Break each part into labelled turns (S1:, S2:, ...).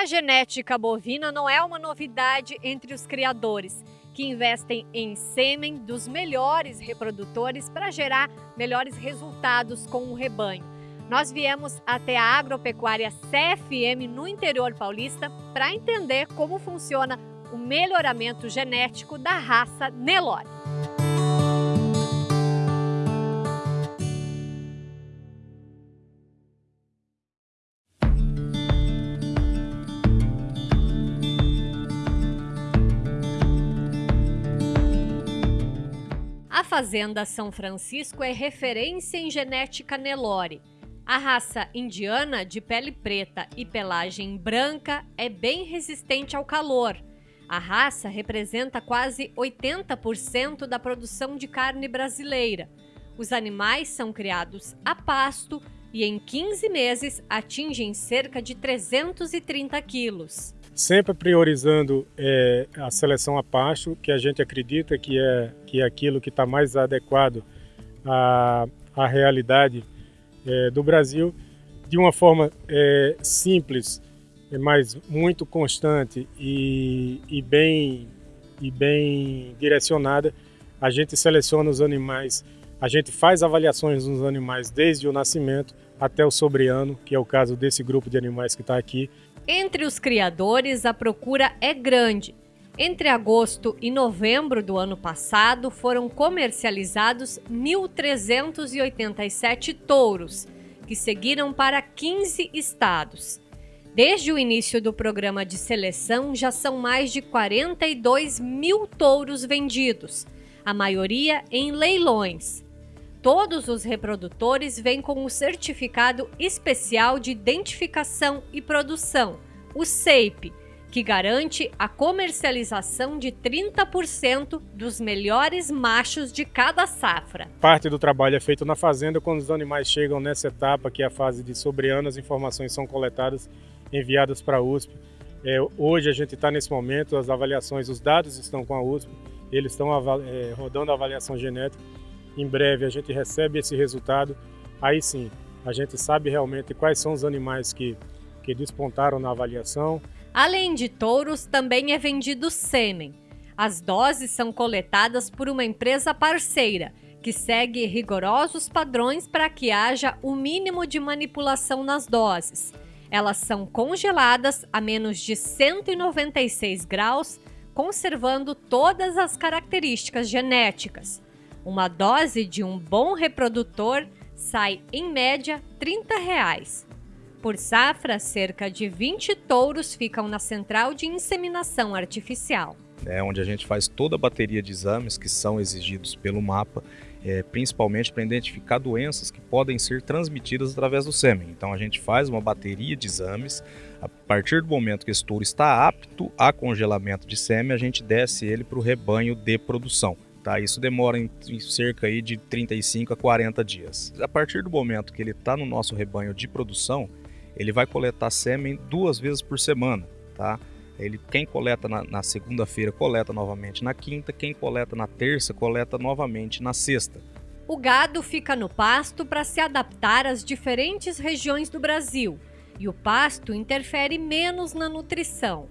S1: A genética bovina não é uma novidade entre os criadores, que investem em sêmen dos melhores reprodutores para gerar melhores resultados com o rebanho. Nós viemos até a agropecuária CFM no interior paulista para entender como funciona o melhoramento genético da raça Nelore. A Fazenda São Francisco é referência em genética Nelore. A raça indiana de pele preta e pelagem branca é bem resistente ao calor. A raça representa quase 80% da produção de carne brasileira. Os animais são criados a pasto e em 15 meses atingem cerca de 330 quilos.
S2: Sempre priorizando é, a seleção a pasto, que a gente acredita que é, que é aquilo que está mais adequado à, à realidade é, do Brasil, de uma forma é, simples, mas muito constante e, e, bem, e bem direcionada. A gente seleciona os animais, a gente faz avaliações nos animais desde o nascimento até o sobreano, que é o caso desse grupo de animais que está aqui.
S1: Entre os criadores, a procura é grande. Entre agosto e novembro do ano passado, foram comercializados 1.387 touros, que seguiram para 15 estados. Desde o início do programa de seleção, já são mais de 42 mil touros vendidos, a maioria em leilões. Todos os reprodutores vêm com o certificado especial de identificação e produção, o SEIP, que garante a comercialização de 30% dos melhores machos de cada safra.
S2: Parte do trabalho é feito na fazenda quando os animais chegam nessa etapa, que é a fase de sobreano, as informações são coletadas enviadas para a USP. É, hoje a gente está nesse momento, as avaliações, os dados estão com a USP, eles estão é, rodando a avaliação genética. Em breve a gente recebe esse resultado, aí sim a gente sabe realmente quais são os animais que, que despontaram na avaliação.
S1: Além de touros, também é vendido sêmen. As doses são coletadas por uma empresa parceira, que segue rigorosos padrões para que haja o mínimo de manipulação nas doses. Elas são congeladas a menos de 196 graus, conservando todas as características genéticas. Uma dose de um bom reprodutor sai, em média, 30 reais. Por safra, cerca de 20 touros ficam na central de inseminação artificial.
S3: É onde a gente faz toda a bateria de exames que são exigidos pelo mapa é, principalmente para identificar doenças que podem ser transmitidas através do sêmen. Então a gente faz uma bateria de exames. A partir do momento que esse touro está apto a congelamento de sêmen, a gente desce ele para o rebanho de produção. Tá, isso demora em, em cerca aí de 35 a 40 dias. A partir do momento que ele está no nosso rebanho de produção, ele vai coletar sêmen duas vezes por semana. Tá? Ele, quem coleta na, na segunda-feira, coleta novamente na quinta, quem coleta na terça, coleta novamente na sexta.
S1: O gado fica no pasto para se adaptar às diferentes regiões do Brasil e o pasto interfere menos na nutrição.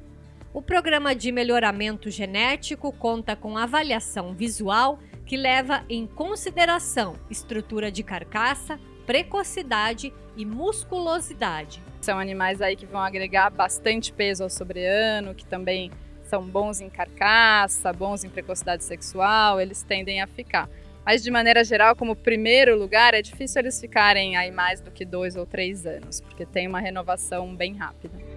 S1: O programa de melhoramento genético conta com avaliação visual que leva em consideração estrutura de carcaça, precocidade e musculosidade.
S4: São animais aí que vão agregar bastante peso ao sobreano, que também são bons em carcaça, bons em precocidade sexual, eles tendem a ficar. Mas de maneira geral, como primeiro lugar, é difícil eles ficarem aí mais do que dois ou três anos, porque tem uma renovação bem rápida.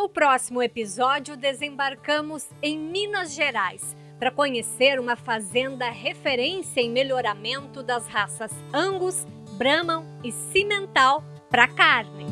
S1: No próximo episódio, desembarcamos em Minas Gerais para conhecer uma fazenda referência em melhoramento das raças Angus, Brahman e Cimental para carne.